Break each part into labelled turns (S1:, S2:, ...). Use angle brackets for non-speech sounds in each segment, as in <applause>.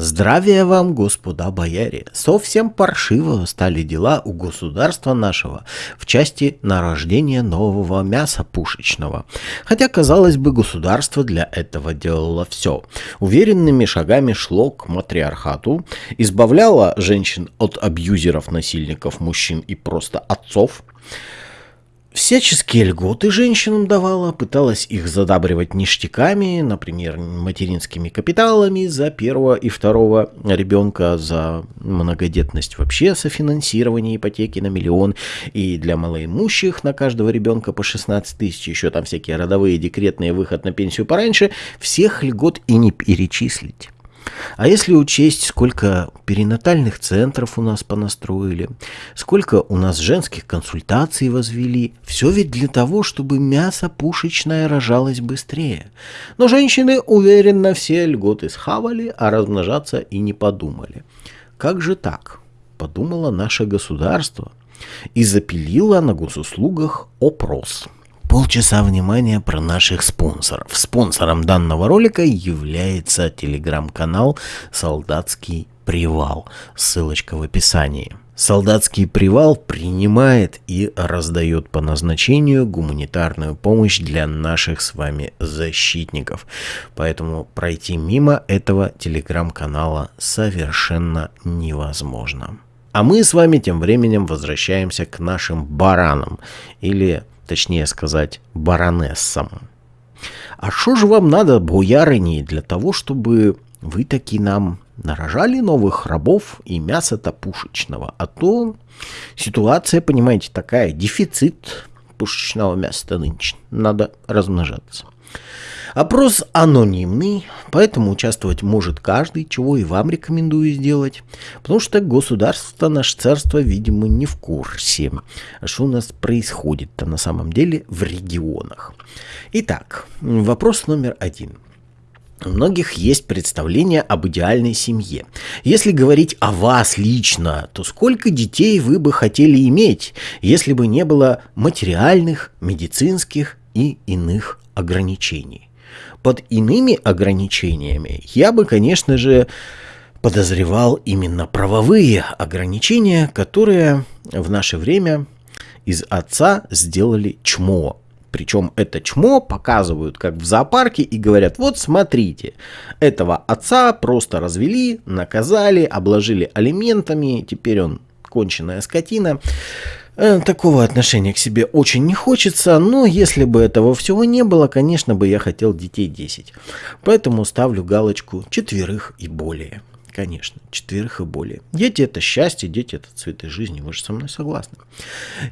S1: Здравия вам, господа бояре! Совсем паршиво стали дела у государства нашего в части нарождения нового мяса пушечного. Хотя, казалось бы, государство для этого делало все. Уверенными шагами шло к матриархату, избавляло женщин от абьюзеров, насильников, мужчин и просто отцов, Всяческие льготы женщинам давала, пыталась их задабривать ништяками, например, материнскими капиталами за первого и второго ребенка, за многодетность вообще, софинансирование ипотеки на миллион, и для малоимущих на каждого ребенка по 16 тысяч, еще там всякие родовые, декретные, выход на пенсию пораньше, всех льгот и не перечислить. А если учесть, сколько перинатальных центров у нас понастроили, сколько у нас женских консультаций возвели, все ведь для того, чтобы мясо пушечное рожалось быстрее. Но женщины уверенно все льготы схавали, а размножаться и не подумали. Как же так? Подумало наше государство и запилило на госуслугах опрос. Полчаса внимания про наших спонсоров. Спонсором данного ролика является телеграм-канал «Солдатский привал». Ссылочка в описании. Солдатский привал принимает и раздает по назначению гуманитарную помощь для наших с вами защитников. Поэтому пройти мимо этого телеграм-канала совершенно невозможно. А мы с вами тем временем возвращаемся к нашим баранам или точнее сказать, баронессам. А что же вам надо, боярыни, для того, чтобы вы таки нам нарожали новых рабов и мяса-то пушечного? А то ситуация, понимаете, такая, дефицит пушечного мяса нынче. Надо размножаться. Опрос анонимный, поэтому участвовать может каждый, чего и вам рекомендую сделать. Потому что государство, наше царство, видимо, не в курсе, что у нас происходит-то на самом деле в регионах. Итак, вопрос номер один. У многих есть представление об идеальной семье. Если говорить о вас лично, то сколько детей вы бы хотели иметь, если бы не было материальных, медицинских и иных ограничений? Под иными ограничениями я бы, конечно же, подозревал именно правовые ограничения, которые в наше время из отца сделали чмо. Причем это чмо показывают как в зоопарке и говорят, вот смотрите, этого отца просто развели, наказали, обложили алиментами, теперь он конченая скотина. Э, такого отношения к себе очень не хочется, но если бы этого всего не было, конечно бы я хотел детей 10. Поэтому ставлю галочку четверых и более. Конечно, четверых и более. Дети это счастье, дети это цветы жизни, вы же со мной согласны.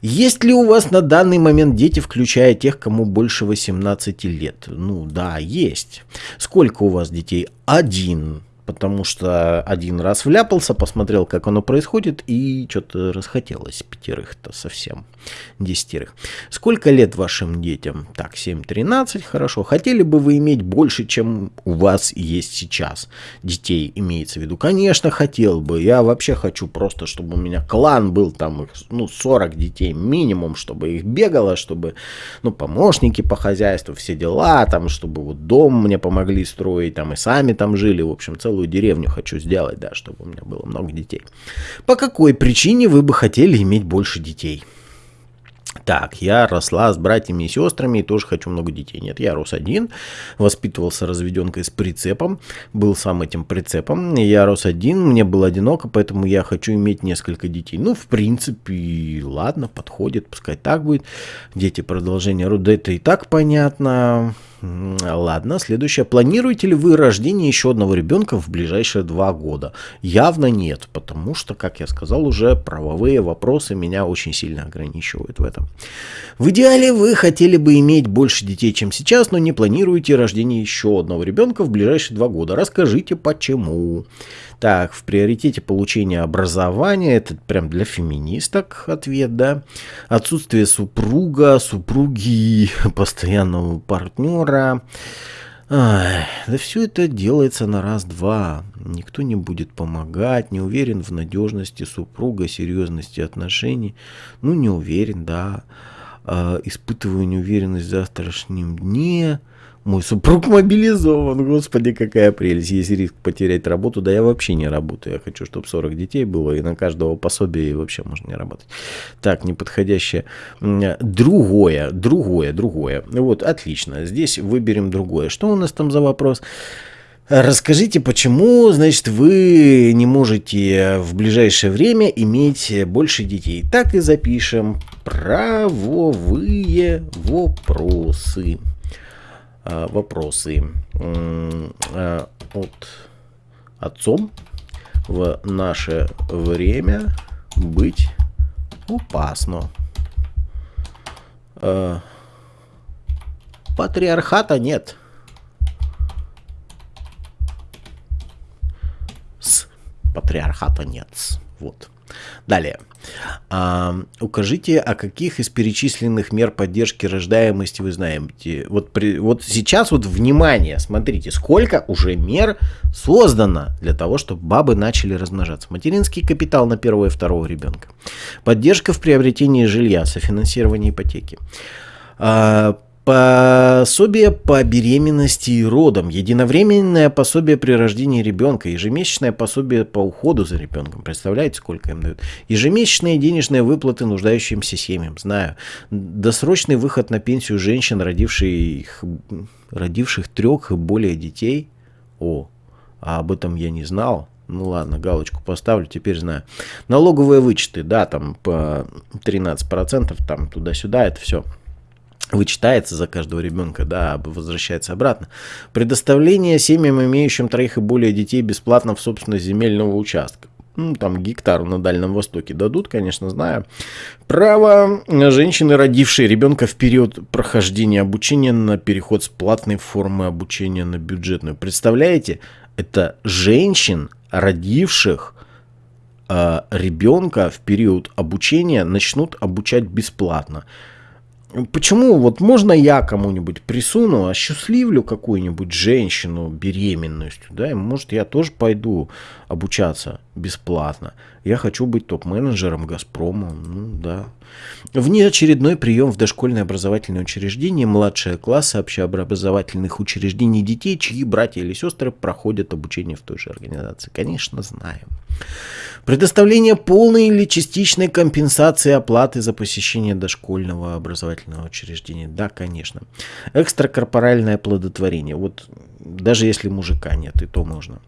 S1: Есть ли у вас на данный момент дети, включая тех, кому больше 18 лет? Ну да, есть. Сколько у вас детей? Один потому что один раз вляпался, посмотрел, как оно происходит, и что-то расхотелось пятерых-то совсем, десятерых. Сколько лет вашим детям? Так, 7-13, хорошо. Хотели бы вы иметь больше, чем у вас есть сейчас? Детей имеется в виду? Конечно, хотел бы. Я вообще хочу просто, чтобы у меня клан был там, ну, 40 детей минимум, чтобы их бегало, чтобы, ну, помощники по хозяйству, все дела, там, чтобы вот дом мне помогли строить, там, и сами там жили, в общем, целый целую деревню хочу сделать, да, чтобы у меня было много детей. По какой причине вы бы хотели иметь больше детей? Так, я росла с братьями и сестрами и тоже хочу много детей. Нет, я рос один, воспитывался разведенкой с прицепом, был сам этим прицепом. Я рос один, мне было одиноко, поэтому я хочу иметь несколько детей. Ну, в принципе, ладно, подходит, пускай так будет. Дети продолжения рода, это и так понятно. Ладно, следующее. Планируете ли вы рождение еще одного ребенка в ближайшие два года? Явно нет, потому что, как я сказал уже, правовые вопросы меня очень сильно ограничивают в этом. В идеале вы хотели бы иметь больше детей, чем сейчас, но не планируете рождение еще одного ребенка в ближайшие два года. Расскажите, почему. Так, в приоритете получения образования, это прям для феминисток ответ, да. Отсутствие супруга, супруги, <laughs> постоянного партнера. Ай, да все это делается на раз-два. Никто не будет помогать, не уверен в надежности супруга, серьезности отношений. Ну, не уверен, да. А, испытываю неуверенность в завтрашнем дне Мой супруг мобилизован, господи, какая прелесть. Есть риск потерять работу, да я вообще не работаю. Я хочу, чтобы 40 детей было, и на каждого пособие и вообще можно не работать. Так, неподходящее. Другое, другое, другое. Вот, отлично. Здесь выберем другое. Что у нас там за вопрос? Расскажите, почему, значит, вы не можете в ближайшее время иметь больше детей? Так и запишем. Правовые вопросы. А, вопросы. А, от отцом в наше время быть опасно. А, патриархата нет. патриархата нет. Вот. Далее. А, укажите, о каких из перечисленных мер поддержки рождаемости вы знаете. Вот, при, вот сейчас вот внимание, смотрите, сколько уже мер создано для того, чтобы бабы начали размножаться. Материнский капитал на первого и второго ребенка. Поддержка в приобретении жилья, софинансирование ипотеки. А, Пособие по беременности и родам, единовременное пособие при рождении ребенка, ежемесячное пособие по уходу за ребенком. Представляете, сколько им дают? Ежемесячные денежные выплаты нуждающимся семьям, знаю. Досрочный выход на пенсию женщин, родивших, родивших трех и более детей. О, а об этом я не знал. Ну ладно, галочку поставлю, теперь знаю. Налоговые вычеты, да, там по 13%, там туда-сюда, это все вычитается за каждого ребенка, да, возвращается обратно. Предоставление семьям, имеющим троих и более детей, бесплатно в собственность земельного участка. Ну, там гектару на Дальнем Востоке дадут, конечно, знаю. Право женщины, родившие ребенка в период прохождения обучения на переход с платной формы обучения на бюджетную. Представляете, это женщин, родивших э, ребенка в период обучения, начнут обучать бесплатно. Почему вот можно я кому-нибудь присуну, осчастливлю какую-нибудь женщину беременностью, да, и может я тоже пойду обучаться бесплатно. Я хочу быть топ-менеджером Газпрома, ну да. Внеочередной прием в дошкольное образовательное учреждение, младшие классы общеобразовательных учреждений детей, чьи братья или сестры проходят обучение в той же организации. Конечно, знаем. Предоставление полной или частичной компенсации оплаты за посещение дошкольного образовательного учреждения. Да, конечно. Экстракорпоральное плодотворение. Вот даже если мужика нет, и то можно.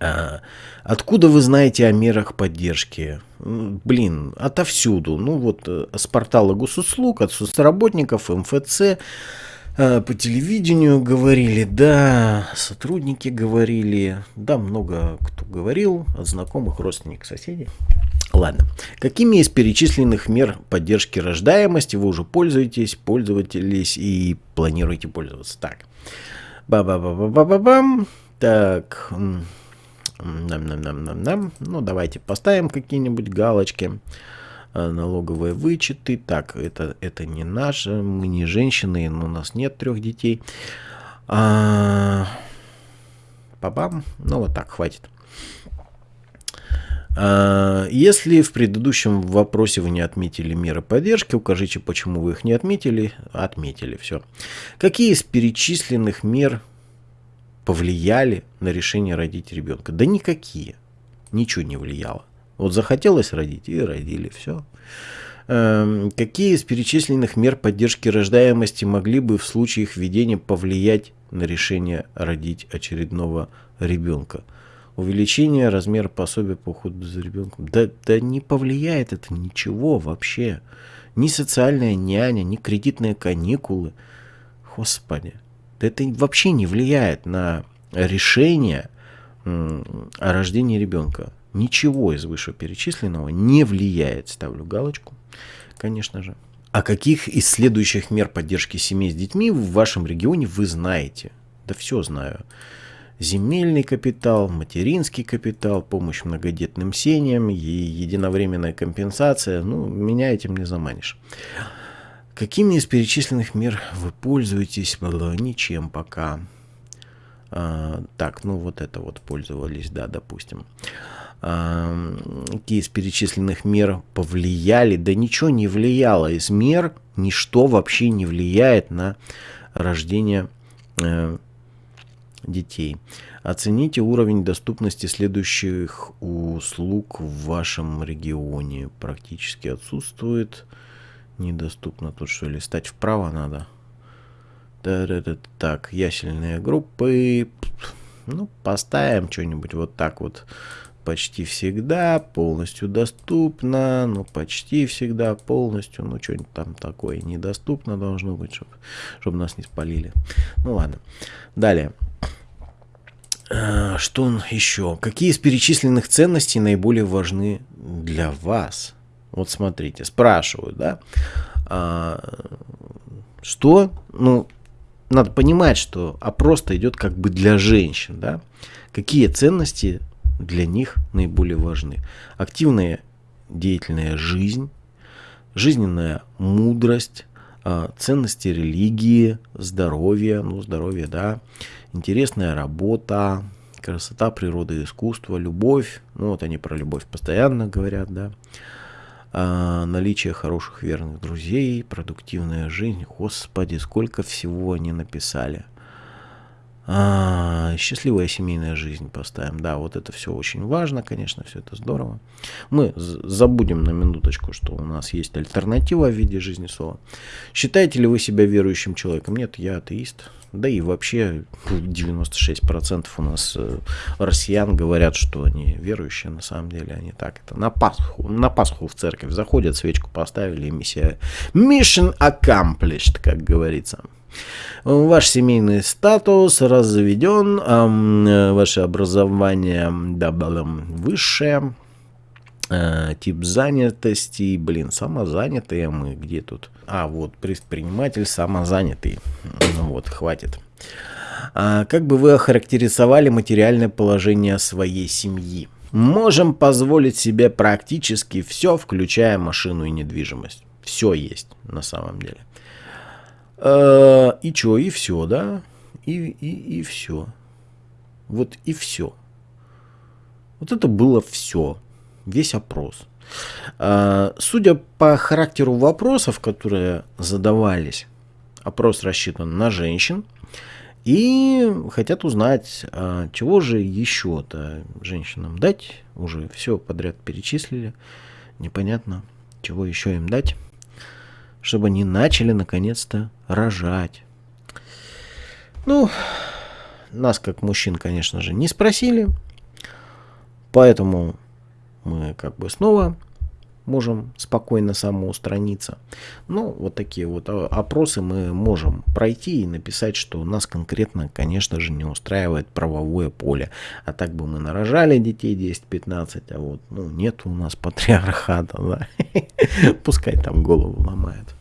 S1: А, откуда вы знаете о мерах поддержки? Блин, отовсюду. Ну вот э, с портала госуслуг, от соцработников, МФЦ, а, по телевидению говорили, да, сотрудники говорили, да, много кто говорил, от знакомых, родственников, соседей. Ладно, какими из перечисленных мер поддержки рождаемости вы уже пользуетесь, пользовались и планируете пользоваться? Так, ба-ба-ба-ба-ба-бам, так, нам-нам-нам-нам-нам, ну давайте поставим какие-нибудь галочки. Э, налоговые вычеты. Так, это, это не наше, мы не женщины, но у нас нет трех детей. А, Бабам. Ну вот так, хватит. А, если в предыдущем вопросе вы не отметили меры поддержки, укажите, почему вы их не отметили. Отметили, все. Какие из перечисленных мер повлияли на решение родить ребенка? Да никакие. Ничего не влияло. Вот захотелось родить и родили, все. Эм, какие из перечисленных мер поддержки рождаемости могли бы в случае их введения повлиять на решение родить очередного ребенка? Увеличение размера пособия по уходу за ребенком. Да, да не повлияет это ничего вообще. Ни социальная няня, ни кредитные каникулы. Господи. Это вообще не влияет на решение о рождении ребенка ничего из вышеперечисленного не влияет. Ставлю галочку, конечно же. А каких из следующих мер поддержки семей с детьми в вашем регионе вы знаете? Да все знаю. Земельный капитал, материнский капитал, помощь многодетным семьям, единовременная компенсация. Ну, меня этим не заманишь. Какими из перечисленных мер вы пользуетесь? Ничем пока. А, так, ну вот это вот пользовались, да, допустим какие из перечисленных мер повлияли, да ничего не влияло из мер, ничто вообще не влияет на рождение э, детей. Оцените уровень доступности следующих услуг в вашем регионе. Практически отсутствует. Недоступно тут что, листать вправо надо? Да, да, да, так, ясельные группы. Ну, поставим что-нибудь вот так вот. Почти всегда полностью доступно. Ну, почти всегда полностью. Ну, что-нибудь там такое недоступно должно быть, чтобы чтоб нас не спалили. Ну, ладно. Далее. А, что еще? Какие из перечисленных ценностей наиболее важны для вас? Вот смотрите, спрашивают, да? А, что? Ну, надо понимать, что опрос-то идет как бы для женщин, да? Какие ценности для них наиболее важны? Активная деятельная жизнь, жизненная мудрость, а, ценности религии, здоровье, ну, здоровье, да, интересная работа, красота, природа, искусство, любовь, ну, вот они про любовь постоянно говорят, да, а, наличие хороших верных друзей, продуктивная жизнь, господи, сколько всего они написали – а, счастливая семейная жизнь поставим. Да, вот это все очень важно, конечно, все это здорово. Мы забудем на минуточку, что у нас есть альтернатива в виде жизни слова. Считаете ли вы себя верующим человеком? Нет, я атеист. Да и вообще 96% у нас э, россиян говорят, что они верующие, на самом деле они так. Это на Пасху, на Пасху в церковь заходят, свечку поставили, и миссия mission accomplished, как говорится. Ваш семейный статус разведен, э, ваше образование да, высшее, э, тип занятости, блин, самозанятые мы, где тут? А, вот, предприниматель самозанятый. Ну вот, хватит. А, как бы вы охарактеризовали материальное положение своей семьи? Можем позволить себе практически все, включая машину и недвижимость. Все есть на самом деле. Э, и что, и все, да? И, и, и все. Вот и все. Вот это было все. Весь опрос. Э, судя по характеру вопросов, которые задавались, опрос рассчитан на женщин. И хотят узнать, а чего же еще-то женщинам дать. Уже все подряд перечислили. Непонятно, чего еще им дать чтобы они начали наконец-то рожать. Ну, нас как мужчин, конечно же, не спросили, поэтому мы как бы снова можем спокойно самоустраниться. Ну, вот такие вот опросы мы можем пройти и написать, что нас конкретно, конечно же, не устраивает правовое поле. А так бы мы нарожали детей 10-15, а вот, ну, нет у нас патриархата, да. <laughs> Пускай там голову ломает.